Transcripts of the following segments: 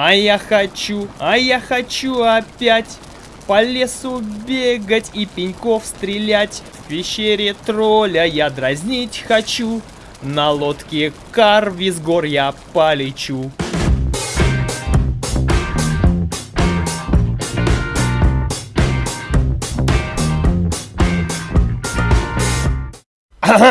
А я хочу, а я хочу опять по лесу бегать и пеньков стрелять. В пещере тролля я дразнить хочу. На лодке карви с гор я полечу.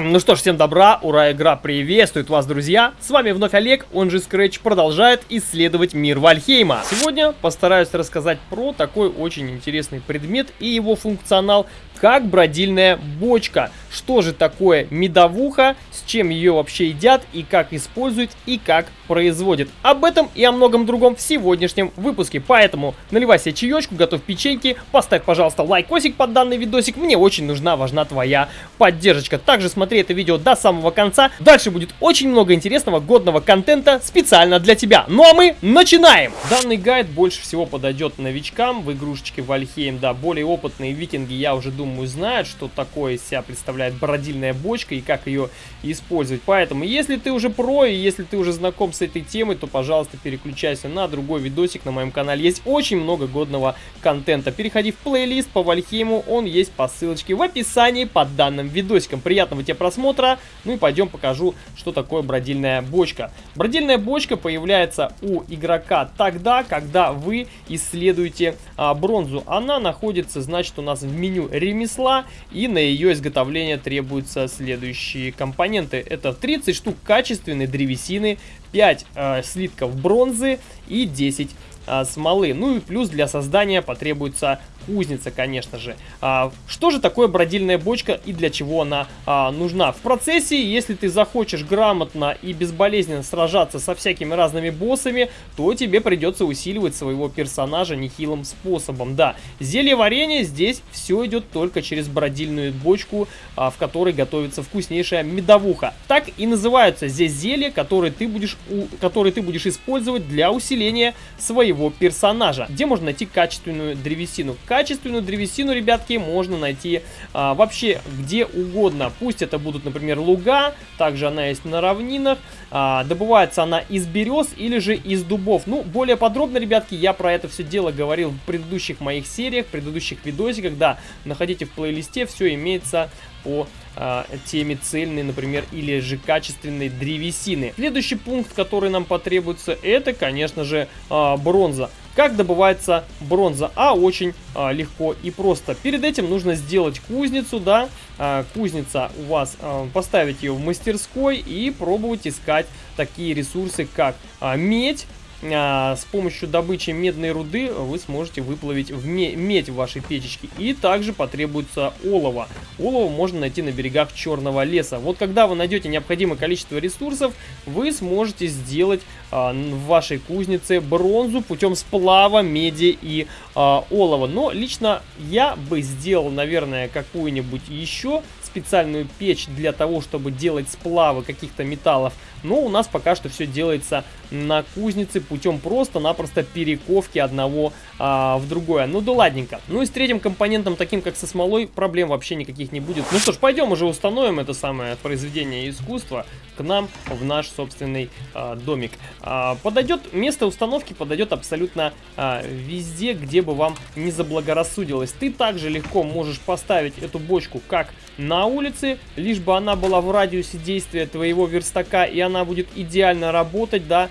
Ну что ж, всем добра, ура, игра приветствует вас, друзья! С вами вновь Олег, он же Scratch, продолжает исследовать мир Вальхейма. Сегодня постараюсь рассказать про такой очень интересный предмет и его функционал, как бродильная бочка. Что же такое медовуха, с чем ее вообще едят и как используют и как производят. Об этом и о многом другом в сегодняшнем выпуске. Поэтому наливай себе чаечку, готовь печеньки, поставь, пожалуйста, лайкосик под данный видосик. Мне очень нужна, важна твоя поддержка. Также смотри это видео до самого конца. Дальше будет очень много интересного, годного контента специально для тебя. Ну а мы начинаем! Данный гайд больше всего подойдет новичкам в игрушечке Вальхейм. Да, более опытные викинги, я уже думаю, знают, что такое себя представляет бродильная бочка и как ее использовать. Поэтому, если ты уже про и если ты уже знаком с этой темой, то, пожалуйста, переключайся на другой видосик на моем канале. Есть очень много годного контента. Переходи в плейлист по Вальхейму, он есть по ссылочке в описании под данным видосиком. Приятного тебе просмотра. Ну и пойдем покажу, что такое бродильная бочка. Бродильная бочка появляется у игрока тогда, когда вы исследуете а, бронзу. Она находится, значит, у нас в меню ремесла, и на ее изготовление требуются следующие компоненты. Это 30 штук качественной древесины, 5 э, слитков бронзы и 10 э, смолы. Ну и плюс для создания потребуется кузница, конечно же. А, что же такое бродильная бочка и для чего она а, нужна? В процессе, если ты захочешь грамотно и безболезненно сражаться со всякими разными боссами, то тебе придется усиливать своего персонажа нехилым способом. Да, зелье варенье здесь все идет только через бродильную бочку, а, в которой готовится вкуснейшая медовуха. Так и называются здесь зелья, которые ты будешь, у, которые ты будешь использовать для усиления своего персонажа. Где можно найти качественную древесину? Качественную древесину, ребятки, можно найти а, вообще где угодно. Пусть это будут, например, луга, также она есть на равнинах. А, добывается она из берез или же из дубов. Ну, более подробно, ребятки, я про это все дело говорил в предыдущих моих сериях, в предыдущих видосиках. Да, находите в плейлисте, все имеется по э, теме цельной, например, или же качественной древесины. Следующий пункт, который нам потребуется, это, конечно же, э, бронза. Как добывается бронза? А очень а, легко и просто. Перед этим нужно сделать кузницу, да. А, кузница у вас, а, поставить ее в мастерской и пробовать искать такие ресурсы, как а, медь, с помощью добычи медной руды вы сможете выплавить в медь в вашей печечке. И также потребуется олово. Олово можно найти на берегах Черного леса. Вот когда вы найдете необходимое количество ресурсов, вы сможете сделать а, в вашей кузнице бронзу путем сплава меди и а, олова. Но лично я бы сделал, наверное, какую-нибудь еще специальную печь для того, чтобы делать сплавы каких-то металлов. Но у нас пока что все делается на кузнице путем просто-напросто перековки одного а, в другое. Ну да ладненько. Ну и с третьим компонентом, таким как со смолой, проблем вообще никаких не будет. Ну что ж, пойдем уже установим это самое произведение искусства к нам в наш собственный а, домик. А, подойдет, место установки подойдет абсолютно а, везде, где бы вам не заблагорассудилось. Ты также легко можешь поставить эту бочку как на улице, лишь бы она была в радиусе действия твоего верстака, и она будет идеально работать, да,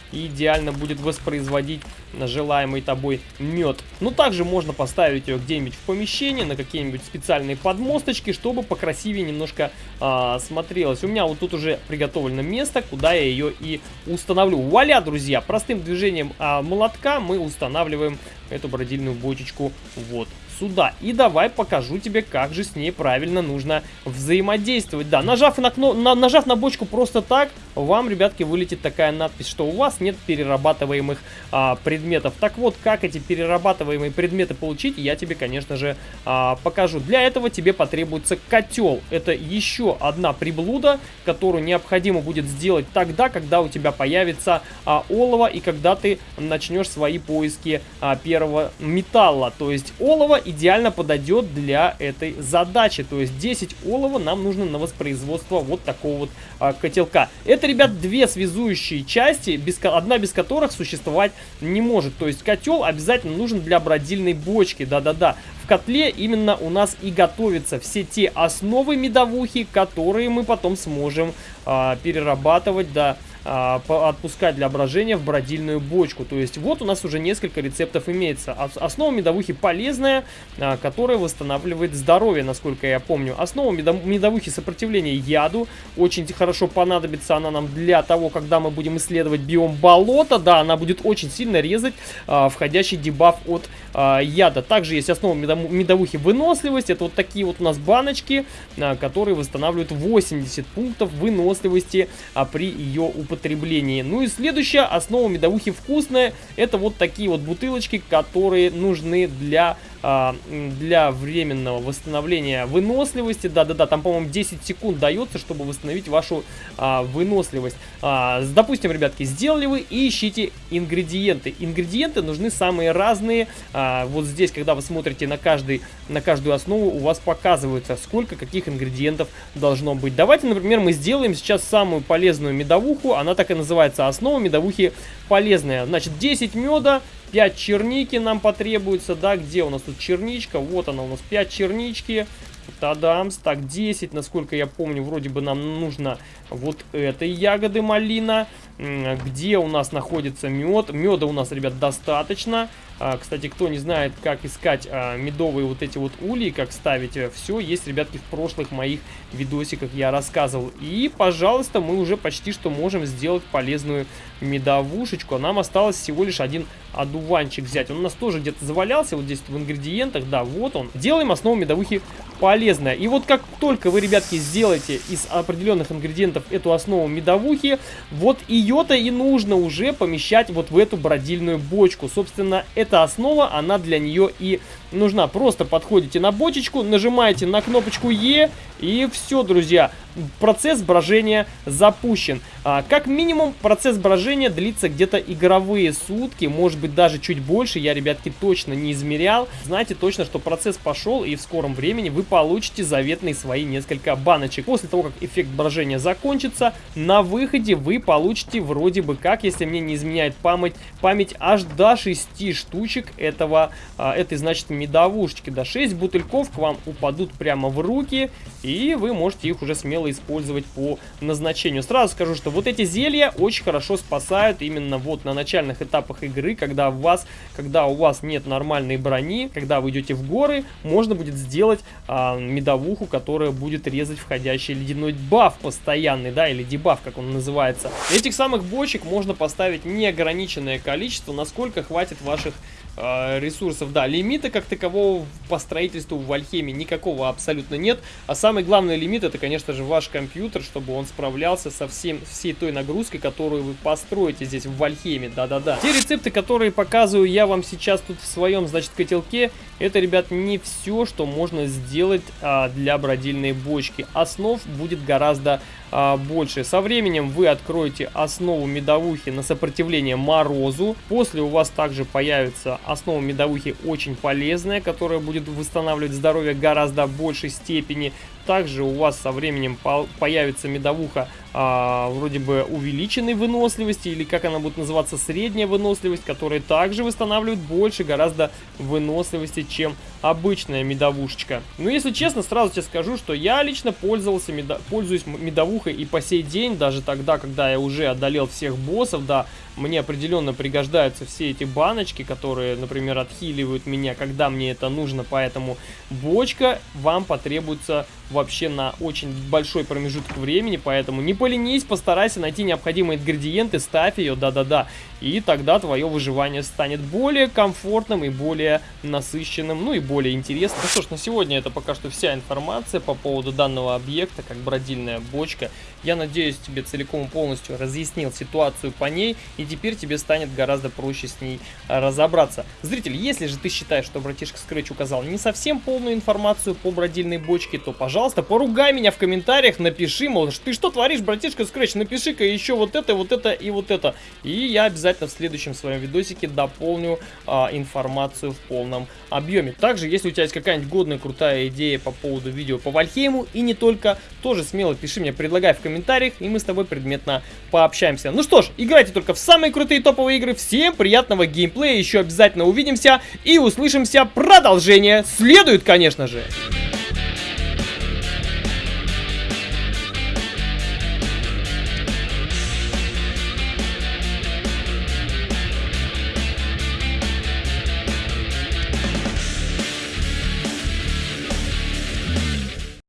идеально будет воспроизводить желаемый тобой мед. Но также можно поставить ее где-нибудь в помещении, на какие-нибудь специальные подмосточки, чтобы покрасивее немножко а, смотрелось. У меня вот тут уже приготовлено место, куда я ее и установлю. Вуаля, друзья! Простым движением а, молотка мы устанавливаем эту бродильную бочечку вот сюда. И давай покажу тебе, как же с ней правильно нужно взаимодействовать. Да, нажав на, на, нажав на бочку просто так, вам, ребятки, вылетит такая надпись, что у вас нет перерабатываемых а, предметов. Так вот, как эти перерабатываемые предметы получить, я тебе, конечно же, а, покажу. Для этого тебе потребуется котел. Это еще одна приблуда, которую необходимо будет сделать тогда, когда у тебя появится а, олово и когда ты начнешь свои поиски а, первого металла. То есть олово идеально подойдет для этой задачи. То есть 10 олова нам нужно на воспроизводство вот такого вот а, котелка. Это, ребят, две связующие части, без, одна без которых существовать не может. То есть котел обязательно нужен для бродильной бочки, да-да-да. В котле именно у нас и готовятся все те основы медовухи, которые мы потом сможем а, перерабатывать, да, отпускать для брожения в бродильную бочку. То есть вот у нас уже несколько рецептов имеется. Основа медовухи полезная, а, которая восстанавливает здоровье, насколько я помню. Основа медовухи сопротивления яду. Очень хорошо понадобится она нам для того, когда мы будем исследовать биом болота. Да, она будет очень сильно резать а, входящий дебаф от а, яда. Также есть основа медовухи выносливость. Это вот такие вот у нас баночки, а, которые восстанавливают 80 пунктов выносливости а, при ее употреблении. Ну и следующая основа медовухи вкусная. Это вот такие вот бутылочки, которые нужны для для временного восстановления выносливости. Да-да-да, там, по-моему, 10 секунд дается, чтобы восстановить вашу а, выносливость. А, допустим, ребятки, сделали вы и ищите ингредиенты. Ингредиенты нужны самые разные. А, вот здесь, когда вы смотрите на, каждый, на каждую основу, у вас показывается, сколько каких ингредиентов должно быть. Давайте, например, мы сделаем сейчас самую полезную медовуху. Она так и называется, основа медовухи полезная. Значит, 10 меда, 5 черники нам потребуется, да, где у нас тут черничка? Вот она у нас, 5 чернички. Тадамс. Так, 10, насколько я помню, вроде бы нам нужно вот этой ягоды малина. Где у нас находится мед? Меда у нас, ребят, достаточно. А, кстати, кто не знает, как искать а, медовые вот эти вот ульи, как ставить, э, все есть, ребятки, в прошлых моих видосиках я рассказывал. И, пожалуйста, мы уже почти что можем сделать полезную медовушечку. Нам осталось всего лишь один одуванчик взять. Он у нас тоже где-то завалялся, вот здесь в ингредиентах, да, вот он. Делаем основу медовухи полезная. И вот как только вы, ребятки, сделаете из определенных ингредиентов эту основу медовухи, вот ее-то и нужно уже помещать вот в эту бродильную бочку. Собственно, эта основа, она для нее и нужна. Просто подходите на бочечку, нажимаете на кнопочку Е и все, друзья процесс брожения запущен. А, как минимум, процесс брожения длится где-то игровые сутки, может быть даже чуть больше, я, ребятки, точно не измерял. Знаете точно, что процесс пошел, и в скором времени вы получите заветные свои несколько баночек. После того, как эффект брожения закончится, на выходе вы получите вроде бы как, если мне не изменяет память, память аж до 6 штучек этого, а, этой, значит, медовушечки. До 6 бутыльков к вам упадут прямо в руки, и вы можете их уже смело использовать по назначению. Сразу скажу, что вот эти зелья очень хорошо спасают именно вот на начальных этапах игры, когда у вас, когда у вас нет нормальной брони, когда вы идете в горы, можно будет сделать а, медовуху, которая будет резать входящий ледяной баф постоянный, да, или дебаф, как он называется. Этих самых бочек можно поставить неограниченное количество, насколько хватит ваших э, ресурсов. Да, лимита как такового по строительству в Альхеме никакого абсолютно нет. А самый главный лимит это, конечно же, ваш компьютер, чтобы он справлялся со всем, всей той нагрузкой, которую вы построите здесь в Альхеме. Да-да-да. Те рецепты, которые показываю я вам сейчас тут в своем, значит, котелке, это, ребят, не все, что можно сделать а, для бродильной бочки. Основ будет гораздо а, больше. Со временем вы откроете основу медовухи на сопротивление морозу. После у вас также появится основа медовухи очень полезная, которая будет восстанавливать здоровье гораздо большей степени. Также у вас со временем появится медовуха а, вроде бы увеличенной выносливости, или как она будет называться, средняя выносливость, которая также восстанавливает больше гораздо выносливости, чем обычная медовушечка. Но если честно, сразу тебе скажу, что я лично пользовался, медо... пользуюсь медовухой и по сей день, даже тогда, когда я уже одолел всех боссов, да, мне определенно пригождаются все эти баночки, которые, например, отхиливают меня, когда мне это нужно, поэтому бочка вам потребуется вообще на очень большой промежуток времени, поэтому не поленись, постарайся найти необходимые ингредиенты, ставь ее, да-да-да, и тогда твое выживание станет более комфортным и более насыщенным, ну и более интересным. Ну что ж, на сегодня это пока что вся информация по поводу данного объекта, как бродильная бочка. Я надеюсь, тебе целиком и полностью разъяснил ситуацию по ней, и теперь тебе станет гораздо проще с ней а, разобраться. Зритель, если же ты считаешь, что братишка Scratch указал не совсем полную информацию по бродильной бочке, то, пожалуйста, поругай меня в комментариях, напиши, мол, ты что творишь, братишка Scratch, напиши-ка еще вот это, вот это и вот это. И я обязательно в следующем своем видосике дополню а, информацию в полном объеме. Также, если у тебя есть какая-нибудь годная крутая идея по поводу видео по Вальхейму и не только, тоже смело пиши мне, предлагай в комментариях, и мы с тобой предметно пообщаемся. Ну что ж, играйте только в самые крутые топовые игры. Всем приятного геймплея, еще обязательно увидимся и услышимся. Продолжение следует, конечно же.